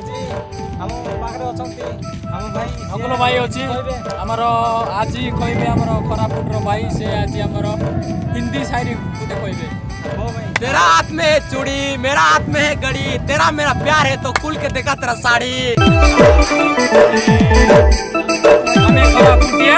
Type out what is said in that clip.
ଆଜି ଆମ ପାଖରେ ଅଛନ୍ତି ଆମ ଭାଇ ଅଗୁଲ ଭାଇ ଅଛି ଆମର ଆଜି କହିବେ ଆମର କୋରାପୁଟର ଭାଇ ସେ ଆଜି ଆମର ହିନ୍ଦୀ ସାଇରି ଗୋଟେ କହିବେ तेरा हाथ में है चूड़ी मेरा हाथ में है घड़ी तेरा मेरा प्यार है तो खुल के देखा तेरा साड़ी हमें कोरापुटिया